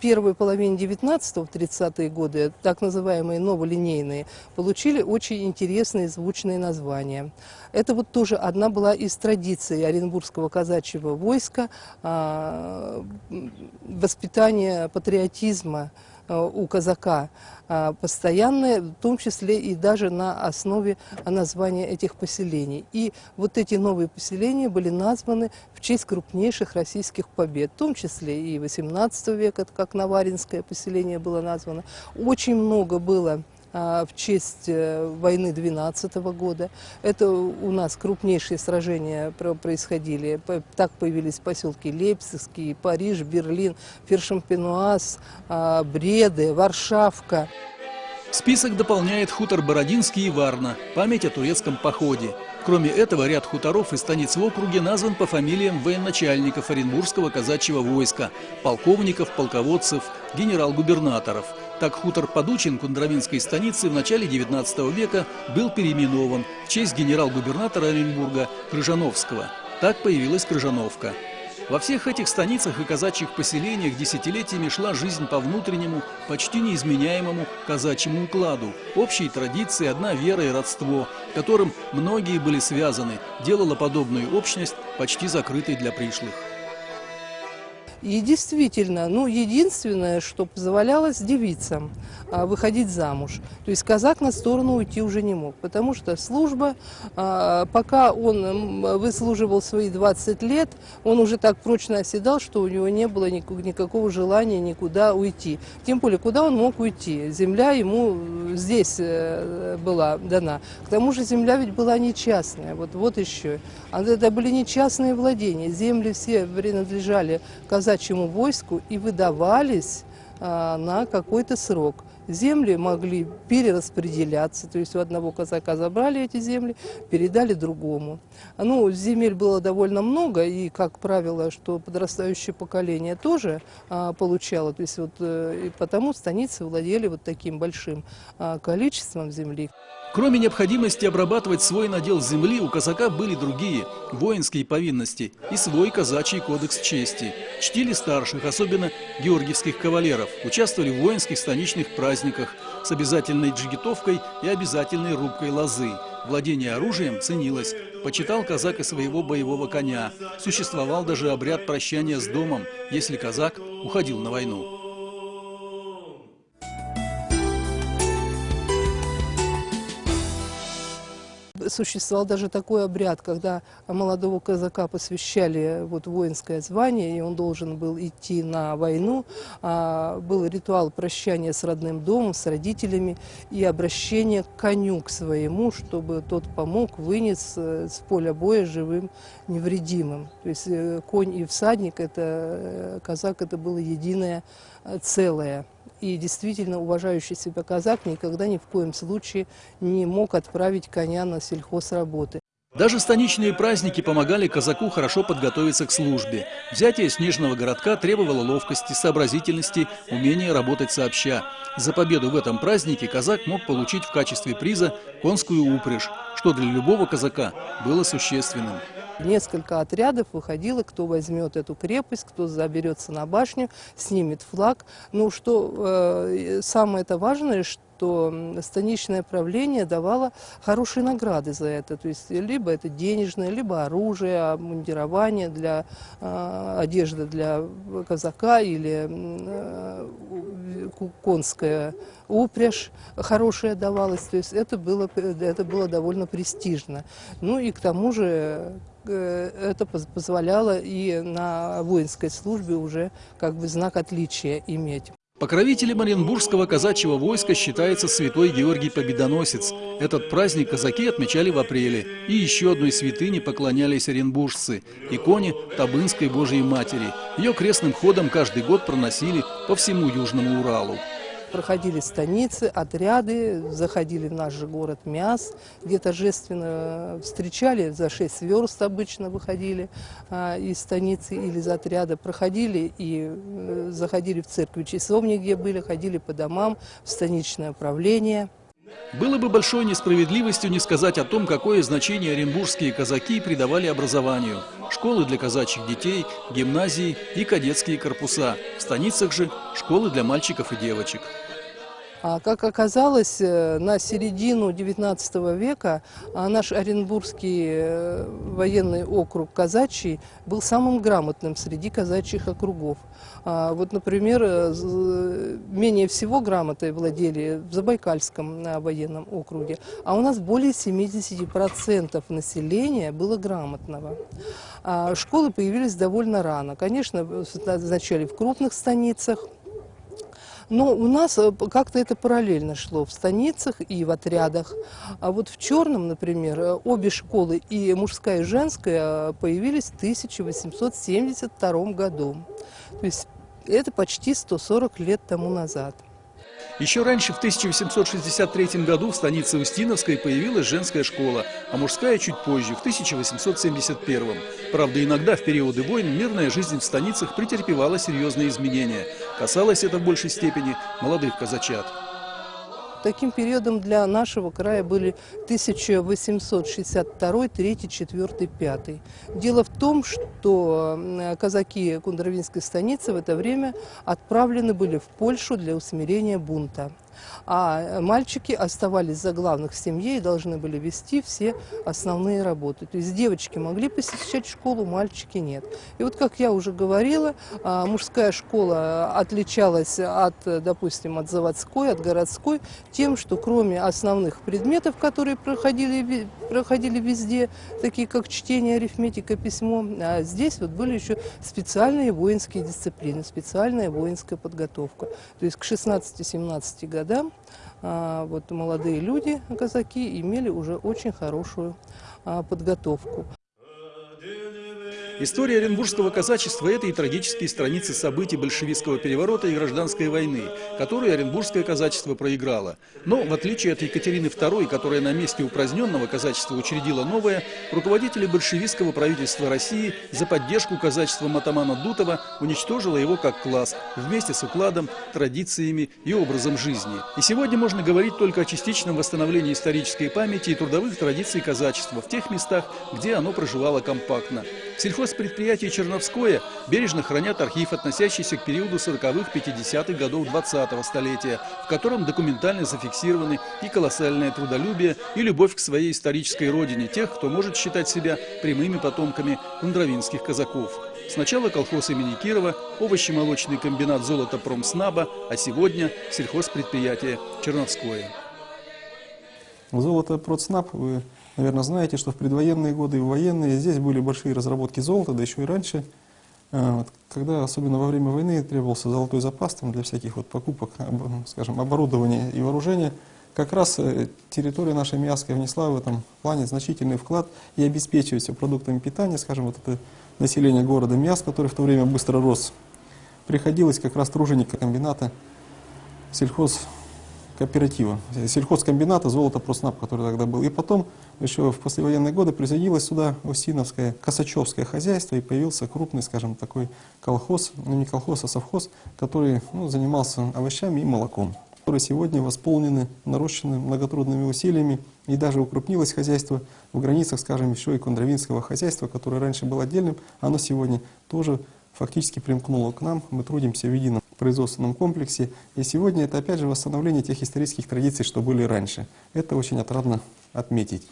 первой половине 19-го, 30-е годы, так называемые новолинейные, получили очень интересные звучные названия. Это вот тоже одна была из традиций Оренбургского казачьего войска, а, воспитание патриотизма, у казака э, постоянное, в том числе и даже на основе названия этих поселений. И вот эти новые поселения были названы в честь крупнейших российских побед, в том числе и 18 века, как Наваринское поселение было названо. Очень много было а, в честь э, войны 12 года. Это у нас крупнейшие сражения происходили. Так появились поселки Лейпцигский, Париж, Берлин, Фершампенуаз, а, Бреды, Варшавка. Список дополняет хутор Бородинский и Варна, память о турецком походе. Кроме этого, ряд хуторов и станиц в округе назван по фамилиям военачальников Оренбургского казачьего войска, полковников, полководцев, генерал-губернаторов – так хутор Подучин Кундравинской станицы в начале XIX века был переименован в честь генерал-губернатора Оренбурга Крыжановского. Так появилась Крыжановка. Во всех этих станицах и казачьих поселениях десятилетиями шла жизнь по внутреннему, почти неизменяемому казачьему укладу. Общие традиции, одна вера и родство, которым многие были связаны, делала подобную общность почти закрытой для пришлых. И действительно, ну, единственное, что позволялось девицам а, выходить замуж. То есть казак на сторону уйти уже не мог, потому что служба, а, пока он выслуживал свои 20 лет, он уже так прочно оседал, что у него не было никакого желания никуда уйти. Тем более, куда он мог уйти? Земля ему здесь э, была дана. К тому же земля ведь была не частная, вот, вот еще. А это были не частные владения, земли все принадлежали казакам казачьему войску и выдавались а, на какой-то срок. Земли могли перераспределяться, то есть у одного казака забрали эти земли, передали другому. Ну, земель было довольно много, и, как правило, что подрастающее поколение тоже а, получало, то есть вот э, и потому станицы владели вот таким большим а, количеством земли. Кроме необходимости обрабатывать свой надел земли, у казака были другие – воинские повинности и свой казачий кодекс чести. Чтили старших, особенно георгиевских кавалеров, участвовали в воинских станичных праздниках с обязательной джигитовкой и обязательной рубкой лозы. Владение оружием ценилось. Почитал казак и своего боевого коня. Существовал даже обряд прощания с домом, если казак уходил на войну. Существовал даже такой обряд, когда молодого казака посвящали вот воинское звание, и он должен был идти на войну. А, был ритуал прощания с родным домом, с родителями и обращение к коню, к своему, чтобы тот помог, вынес э, с поля боя живым, невредимым. То есть э, конь и всадник, это э, казак, это было единое целое. И действительно уважающий себя казак никогда ни в коем случае не мог отправить коня на сельхозработы. Даже станичные праздники помогали казаку хорошо подготовиться к службе. Взятие снежного городка требовало ловкости, сообразительности, умения работать сообща. За победу в этом празднике казак мог получить в качестве приза конскую упряжь, что для любого казака было существенным. Несколько отрядов выходило, кто возьмет эту крепость, кто заберется на башню, снимет флаг. Ну, что э, самое это важное, что что станичное правление давало хорошие награды за это. То есть либо это денежное, либо оружие, обмундирование для э, одежды для казака или э, конская упряжь хорошая давалась. То есть это было, это было довольно престижно. Ну и к тому же э, это позволяло и на воинской службе уже как бы знак отличия иметь. Покровителем Оренбургского казачьего войска считается святой Георгий Победоносец. Этот праздник казаки отмечали в апреле. И еще одной святыне поклонялись оренбуржцы – иконе Табынской Божьей Матери. Ее крестным ходом каждый год проносили по всему Южному Уралу проходили станицы, отряды, заходили в наш же город Мяс, где торжественно встречали, за 6 верст обычно выходили а, из станицы или из отряда, проходили и э, заходили в церкви часовни, где были, ходили по домам, в станичное управление. Было бы большой несправедливостью не сказать о том, какое значение оренбургские казаки придавали образованию. Школы для казачьих детей, гимназии и кадетские корпуса. В станицах же школы для мальчиков и девочек. А как оказалось, э, на середину XIX века а, наш Оренбургский э, военный округ казачий был самым грамотным среди казачьих округов. А, вот, например, э, менее всего грамотой владели в Забайкальском военном округе, а у нас более 70% населения было грамотного. А школы появились довольно рано. Конечно, вначале в крупных станицах, но у нас э, как-то это параллельно шло в станицах и в отрядах. А вот в Черном, например, э, обе школы, и мужская, и женская, э, появились в 1872 году. То есть это почти 140 лет тому назад. Еще раньше, в 1863 году, в станице Устиновской появилась женская школа, а мужская чуть позже, в 1871. Правда, иногда в периоды войн мирная жизнь в станицах претерпевала серьезные изменения. Касалось это в большей степени молодых казачат. Таким периодом для нашего края были 1862, 3, 4, 5. Дело в том, что казаки Кундровинской станицы в это время отправлены были в Польшу для усмирения бунта а мальчики оставались за главных в семье и должны были вести все основные работы. То есть девочки могли посещать школу, мальчики нет. И вот, как я уже говорила, а, мужская школа отличалась от, допустим, от заводской, от городской тем, что кроме основных предметов, которые проходили, проходили везде, такие как чтение, арифметика, письмо, а здесь вот были еще специальные воинские дисциплины, специальная воинская подготовка. То есть к 16-17 годам а, вот молодые люди, казаки, имели уже очень хорошую а, подготовку. История оренбургского казачества – это и трагические страницы событий большевистского переворота и гражданской войны, которую оренбургское казачество проиграло. Но, в отличие от Екатерины II, которая на месте упраздненного казачества учредила новое, руководители большевистского правительства России за поддержку казачества Матамана Дутова уничтожило его как класс, вместе с укладом, традициями и образом жизни. И сегодня можно говорить только о частичном восстановлении исторической памяти и трудовых традиций казачества в тех местах, где оно проживало компактно. Сельхозпредприятие «Черновское» бережно хранят архив, относящийся к периоду 40-х, 50-х годов 20-го столетия, в котором документально зафиксированы и колоссальное трудолюбие, и любовь к своей исторической родине тех, кто может считать себя прямыми потомками кундровинских казаков. Сначала колхоз имени Кирова, овощемолочный комбинат «Золото Промснаба», а сегодня сельхозпредприятие «Черновское». Золото Продснаб вы Наверное, знаете, что в предвоенные годы и в военные здесь были большие разработки золота, да еще и раньше. А, когда, особенно во время войны, требовался золотой запас там, для всяких вот покупок, скажем, оборудования и вооружения, как раз э, территория нашей Миасской внесла в этом плане значительный вклад и обеспечивает продуктами питания, скажем, вот это население города Миас, который в то время быстро рос, приходилось как раз труженикам комбината сельхоз кооператива, сельхозкомбината «Золото Проснаб», который тогда был. И потом, еще в послевоенные годы, присоединилось сюда Усиновское Косачевское хозяйство, и появился крупный, скажем, такой колхоз, ну не колхоз, а совхоз, который ну, занимался овощами и молоком которые сегодня восполнены, нарощены многотрудными усилиями, и даже укрупнилось хозяйство в границах, скажем, еще и Кондровинского хозяйства, которое раньше было отдельным, оно сегодня тоже фактически примкнуло к нам, мы трудимся в едином производственном комплексе. И сегодня это опять же восстановление тех исторических традиций, что были раньше. Это очень отрадно отметить.